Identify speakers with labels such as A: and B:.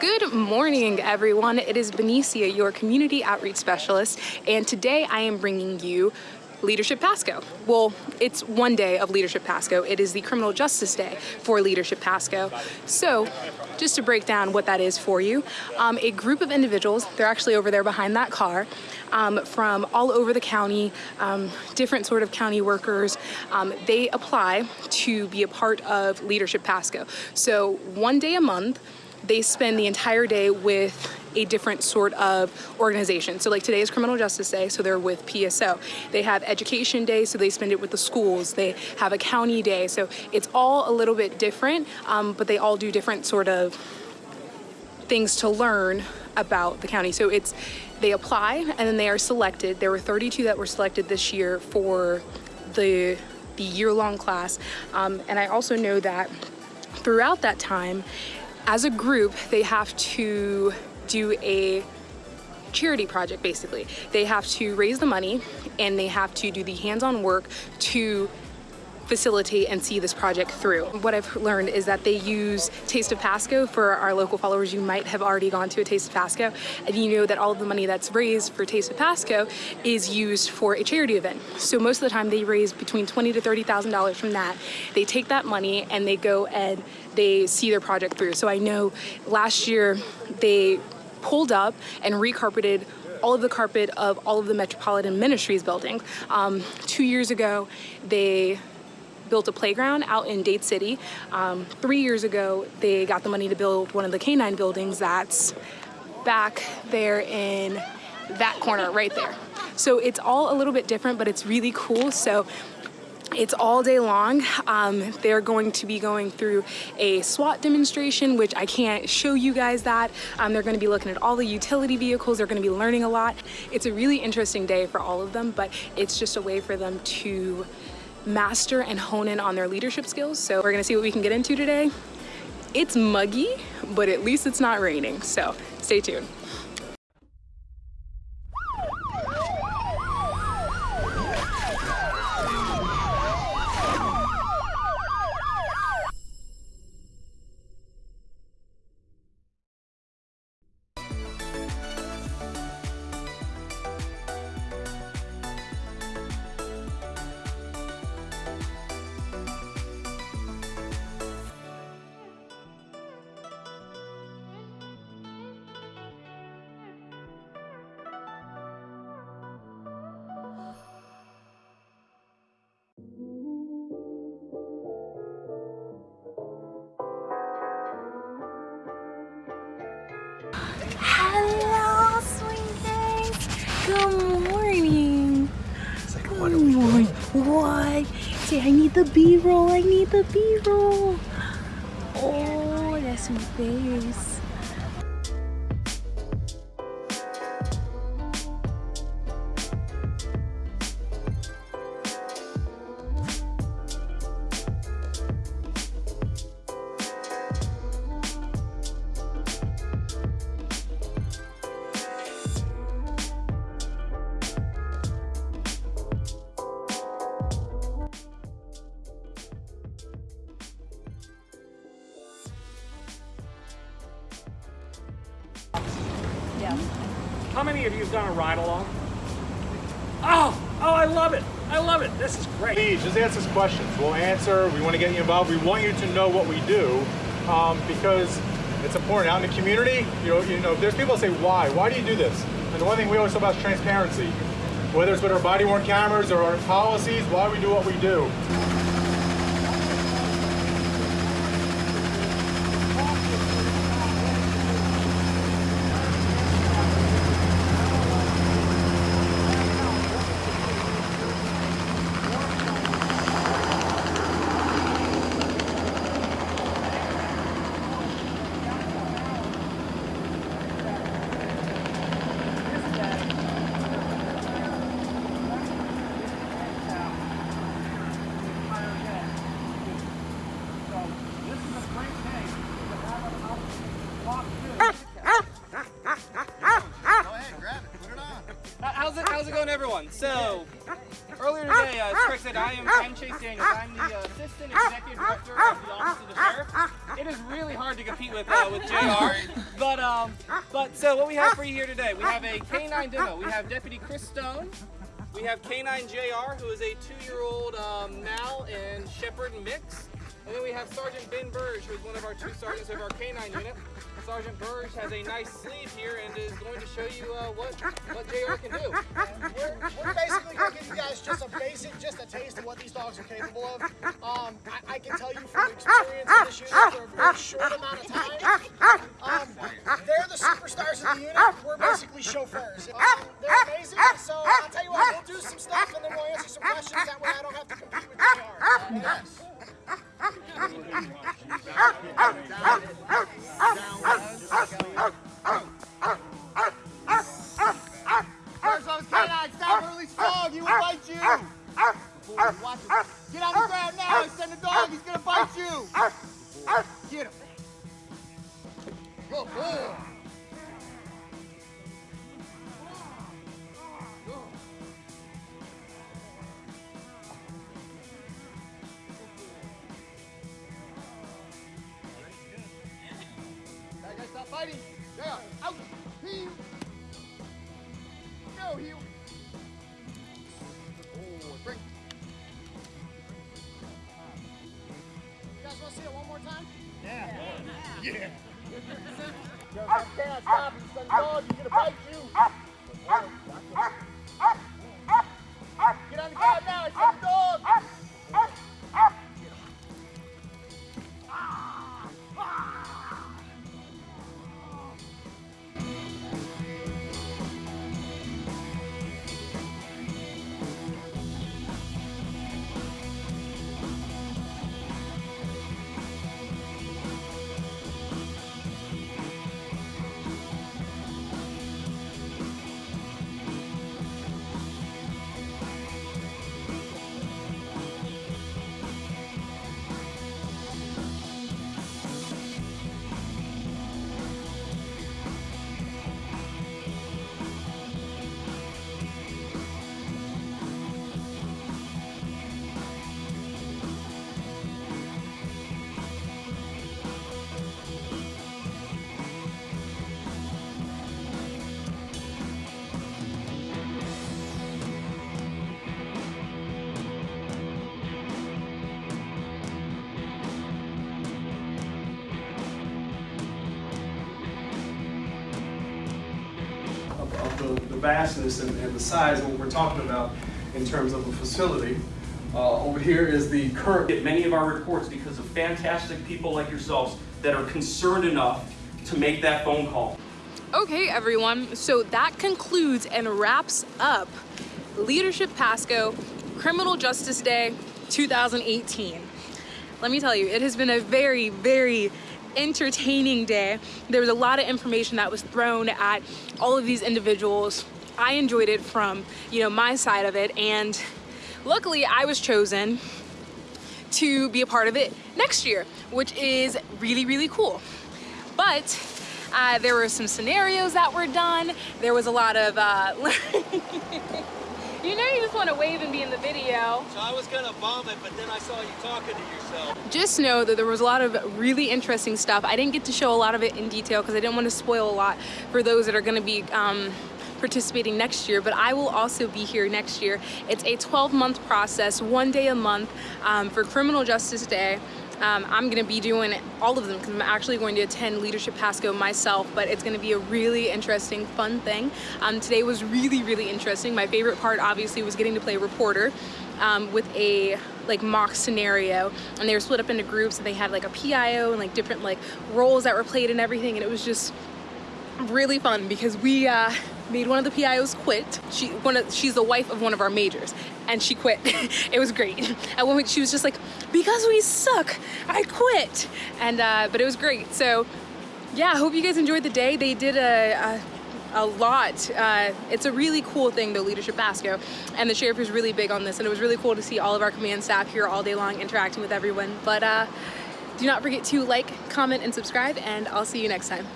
A: Good morning, everyone. It is Benicia, your community outreach specialist, and today I am bringing you Leadership Pasco. Well, it's one day of Leadership Pasco. It is the Criminal Justice Day for Leadership Pasco. So, just to break down what that is for you, um, a group of individuals, they're actually over there behind that car, um, from all over the county, um, different sort of county workers, um, they apply to be a part of Leadership Pasco. So, one day a month, they spend the entire day with a different sort of organization. So like today is Criminal Justice Day, so they're with PSO. They have Education Day, so they spend it with the schools. They have a county day, so it's all a little bit different, um, but they all do different sort of things to learn about the county. So it's, they apply and then they are selected. There were 32 that were selected this year for the, the year-long class. Um, and I also know that throughout that time, as a group, they have to do a charity project basically. They have to raise the money and they have to do the hands-on work to facilitate and see this project through. What I've learned is that they use Taste of Pasco for our local followers. You might have already gone to a Taste of Pasco and you know that all of the money that's raised for Taste of Pasco is used for a charity event. So most of the time they raise between twenty to $30,000 from that. They take that money and they go and they see their project through. So I know last year they pulled up and recarpeted all of the carpet of all of the Metropolitan Ministries buildings. Um, two years ago, they built a playground out in Dade City. Um, three years ago, they got the money to build one of the canine buildings that's back there in that corner right there. So it's all a little bit different, but it's really cool. So it's all day long. Um, they're going to be going through a SWAT demonstration, which I can't show you guys that. Um, they're gonna be looking at all the utility vehicles. They're gonna be learning a lot. It's a really interesting day for all of them, but it's just a way for them to master and hone in on their leadership skills. So we're gonna see what we can get into today. It's muggy, but at least it's not raining. So stay tuned.
B: Say, I need the B-roll. I need the B-roll. Oh, that's my face.
C: How many of you have done a ride along? Oh, oh, I love it. I love it. This is great.
D: Please, just ask us questions. We'll answer. We want to get you involved. We want you to know what we do um, because it's important. Out in the community, you know, you know, there's people that say, why? Why do you do this? And the one thing we always talk about is transparency. Whether it's with our body-worn cameras or our policies, why we do what we do.
E: How's it, how's it going, everyone? So, earlier today, uh, as said, I am I'm Chase Daniels. I'm the uh, Assistant Executive Director of the Office of the Sheriff. It is really hard to compete with uh, with JR, but um, but so what we have for you here today, we have a K9 demo. We have Deputy Chris Stone. We have K9 JR, who is a two-year-old um, Mal and Shepherd mix. And then we have Sergeant Ben Burge, who is one of our two sergeants of our K9 unit. Sergeant Burge has a nice sleeve here and is going to show you uh, what what JR can do.
F: We're, we're basically going to give you guys just a basic, just a taste of what these dogs are capable of. Um, I, I can tell you from experience in this unit for a very short amount of time. Um, they're the superstars of the unit. We're basically chauffeurs. Um,
G: Watch him. Get on the ground now and send the dog, he's gonna bite you. Get him. Good boy. Stop fighting. Yeah, out. Heel. No, heel.
F: More time?
G: Yeah. Yo, if I can't stop son he's gonna bite you. Get on the ground now, I said dog.
H: Vastness and, and the size of what we're talking about in terms of a facility. Uh, over here is the current.
I: get many of our reports because of fantastic people like yourselves that are concerned enough to make that phone call.
A: Okay, everyone. So that concludes and wraps up Leadership Pasco Criminal Justice Day 2018. Let me tell you, it has been a very, very entertaining day. There was a lot of information that was thrown at all of these individuals. I enjoyed it from, you know, my side of it and luckily I was chosen to be a part of it next year, which is really, really cool. But uh, there were some scenarios that were done. There was a lot of, uh, you know you just want to wave and be in the video.
J: So I was gonna vomit, but then I saw you talking to yourself.
A: Just know that there was a lot of really interesting stuff. I didn't get to show a lot of it in detail because I didn't want to spoil a lot for those that are going to be um, participating next year, but I will also be here next year. It's a 12 month process, one day a month um, for Criminal Justice Day. Um, I'm gonna be doing all of them because I'm actually going to attend Leadership Pasco myself, but it's gonna be a really interesting, fun thing. Um, today was really, really interesting. My favorite part obviously was getting to play reporter um, with a like mock scenario and they were split up into groups and they had like a PIO and like different like roles that were played and everything and it was just really fun because we uh, made one of the PIOs quit. She, one of, she's the wife of one of our majors and she quit. it was great. At one point she was just like, because we suck, I quit. And, uh, but it was great. So yeah, I hope you guys enjoyed the day. They did a, a a lot. Uh, it's a really cool thing, the Leadership Pasco, and the sheriff is really big on this, and it was really cool to see all of our command staff here all day long interacting with everyone. But uh, do not forget to like, comment, and subscribe, and I'll see you next time.